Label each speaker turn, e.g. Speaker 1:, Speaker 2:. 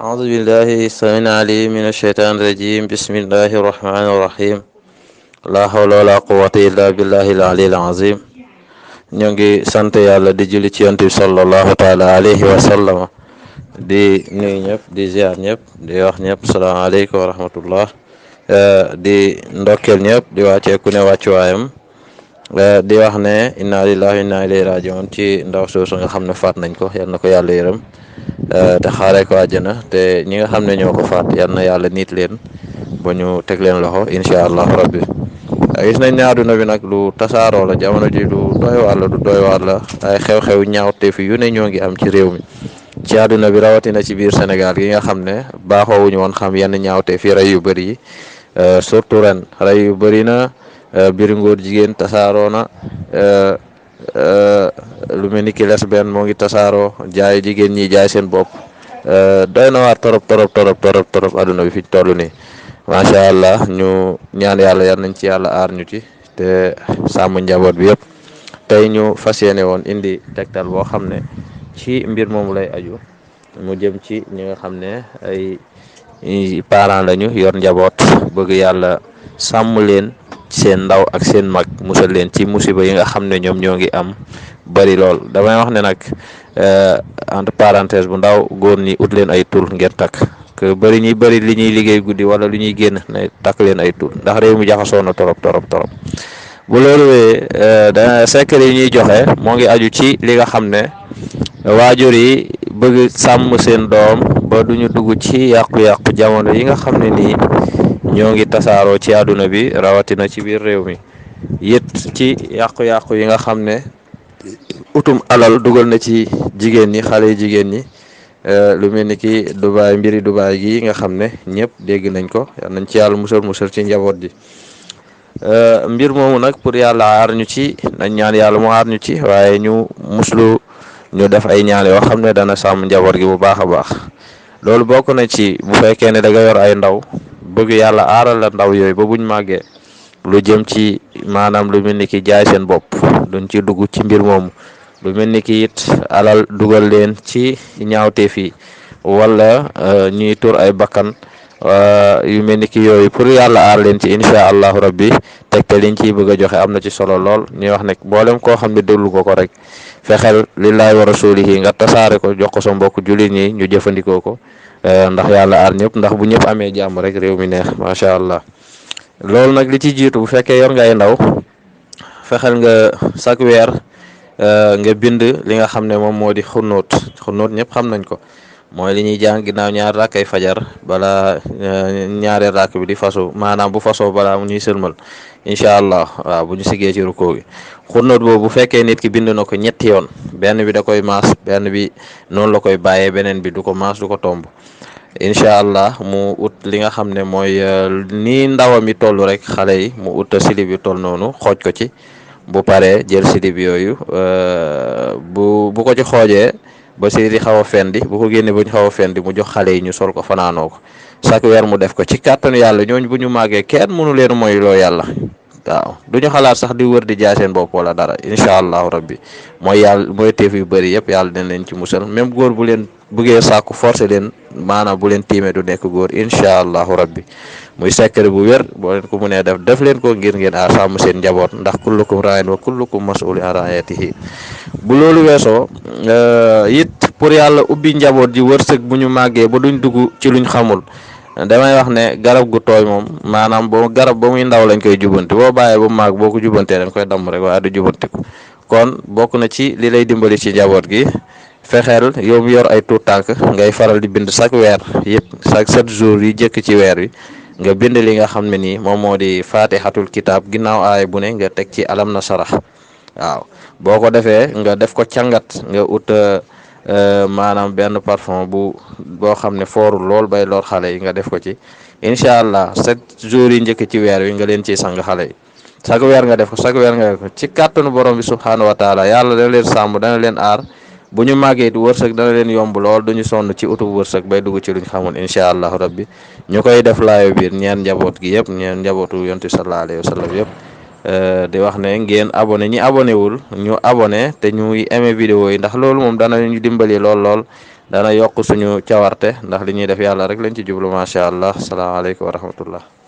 Speaker 1: أعوذ بالله السميع العليم من الشيطان الرجيم. بسم الله الرحمن الرحيم. لا حول ولا قوة إلا بالله العلي العظيم. نيغي سانت يالا دي جولي تي يونتي صلى الله تعالى عليه وسلم دي نوي نيب دي زيار نيب دي واخ نيب السلام عليكم ورحمة الله دي ندوكل نيب دي واتي كوني واتي وايم دي واخ ني إنا لله وإنا إليه راجعون تي ندوكل سوسو نيب خامنا فات نانكو يالنكو يالا يرم te xaaree ko àjjana. Te ñi nga xam ne ñoo ko faat yal na yàlla niit leen ba ñu teg leen loxo incha allah rabbi. Gis nañ ne àdduna bi nag lu tasaaroo la jamono ji lu doy waar la lu doy waar la. Ay xew-xew ñaawte fi yu ne ñoo ngi am ci réew mi. Ci àdduna bi rawatina ci biir Sénégal gi nga xam ne baaxoowuñu woon xam yenn ñaawte fi rey yu bëri yi. Surtout ren rey yu bëri na. Biir ngóor jigéen tasaaroo na. Lu mel ni ki lesbienne moo ngi tasaaroo jaay jigéen ñi jaay seen bopp doy na waar torop torop torop torop torop. Àdduna bi fi toll nii macha allah ñu ñaan yàlla yal nañ ci yàlla aar ñu ci te sàmm njaboot bi yëpp tey ñu fas yéene woon indi tegtal boo xam ne ci mbir moomu lay aju. Mu jëm ci ñi nga xam ne ay parents lañu yor njaboot. Bëgg yàlla sàmm leen seen ndaw ak seen mag musal leen ci musiba yi nga xam ne ñoom am. bari lool. damay wax ne nag entre parenthèse bu ndaw góor ñi ut leen ay tur ngeen takk. Que bëri ñi bëri li ñuy liggéey guddi wala lu ñuy génn ne takk leen ay tur ndax réew mi jaxasoo na torop torop torop. bu loolu wee da secret yi joxe moo ngi aju ci li nga xam ne waajur yi bëgg sàmm seen doom ba duñu dugg ci yàqu-yàqu jamono yi nga xam ne ñoo ngi tasaaroo ci àdduna bi rawatina ci biir réew mi. It ci yàqu-yàqu yi nga xam utum alal dugal na ci jigéen ñi xale jigéen ñi lu mel ni ki Dubaay mbiri Dubaay gi nga xam ne ñëpp dégg nañ ko. Yal nañ ci yàlla musal musal ci njaboot ji mbir moomu nag pour yàlla aar ñu ci nañ ñaan yàlla mu aar ñu ci waaye ñu muslu ñu def ay ñaan yoo xam ne dana sàmm njaboot gi bu baax a baax. Loolu bokk na ci bu fekkee ne da nga yor ay ndaw bëgg yàlla aaral la ndaw yooyu ba buñ màggee lu jëm ci maanaam lu mel ni ki jaay seen bopp duñ ci dugg ci mbir moomu. Lu mel ni ki it alal dugal leen ci ñaawteef yi wala ñuy tur ay bakkan yu mel ni ki yooyu pour yàlla aar leen ci incha allahu rabbi tegte liñ ciy bëgg a joxe am na ci solo lool. Ñuy wax ne boolem koo xam ne déglu ko ko rek fexeel lillahi wa rasulihi nga tasaare ko jox ko sa mbokk jullit ñi ñu jëfandikoo ko ndax yàlla aar ñëpp ndax bu ñëpp amee jàmm rek réew mi neex macha allah. Loolu nag li ci jiitu bu fekkee yor ngay ndaw fexeel nga chaque weer nga bind li nga xam ne moom moo di xunóot. Xunóot ñëpp xam nañ ko. Mooy li ñuy jàng ginnaaw ñaar rakkay fajar bala ñaareel rakk bi di faso maanaam bu fasoo balaa ñuy sëlmal. Incha allah waaw bu ñu siggee ci rukkoo gi boobu bu fekkee nit ki bind na ko ñetti yoon benn bi da koy maas benn bi noonu la koy bàyyee beneen bi du ko maas du ko tomb. Incha allah mu ut li nga xam ne mooy nii ndawam yi toll rek xale yi mu ut silib yu toll noonu xooj ko ci. Bu paree jël silib yooyu bu bu ko ci xoojee ba silib yi xaw a fendi bu ko génne ba ñu xaw a fendi mu jox xale yi ñu sol ko fanaanoo ko. Chaque weer mu def ko ci kàttanu yàlla ñooñu bu ñu màggee kenn mënu leen mooy loo yàlla. Waaw du ñu xalaat sax di wër di jaay seen bopp wala dara incha allahu rabbi. Mooy yàlla mooy teef yu bëri yëpp yàlla dina leen ci musal. Même góor bu leen buggee sàkku forcé leen maanaam bu leen tiimee du nekk góor incha allahu rabbi. Muy secret bu wér boo leen ko mënee def def leen ko ngir ngeen aar sàmm seen njaboot ndax kullukum raayin wa kullukum mas'ulun an raayatihi bu loolu weesoo it pour yàlla ubbi njaboot ji wërsëg bu ñu màggee ba duñ dugg ci luñ xamul damay wax ne garab gu tooy moom maanaam boo garab ba muy ndaw lañ koy jubanti boo bàyyee ba màgg boo ko jubantee dañ koy damm rek waaye du jubantiku kon bokk na ci li lay dimbali ci njaboot gi fexeel yow yor ay tuut tànk ngay faral di bind chaque weer yëpp chaque sept jours yi jëkk ci weer wi nga bind li nga xam ne nii moom moo di faatixatul kitaab ginnaaw aay bu ne nga teg ci alam na sarax. Waaw boo ko defee nga def ko càngat nga ut maanaam benn parfum bu boo xam ne foorul lool bay lor xale yi nga def ko ci. Incha allah sept jours yi njëkk ci weer wi nga leen ciy sang xale yi. Chaque weer nga def ko chaque weer nga def ko. Ci kàttanu borom bi subhaanahu wa taala yàlla dana leen sàmm dana leen aar. Bu ñu màggee it wërsëg dana leen yomb lool duñu sonn ci utu wërsëg bay dugg ci luñ xamul incha allahu rabbi. Ñu koy def laayo biir ñeen njaboot gi yëpp ñeen njabootu yontu sallallahu alayhi wa sallam yëpp. Di wax ne ngeen abonné ñi abonné wul ñu abonné te ñuy aimé vidéo yi ndax loolu moom dana ñu dimbali lool lool dana yokk suñu cawarte ndax li ñuy def yàlla rek lañ ci jublu macha allah. Salaamaaleykum wa rahmatullah.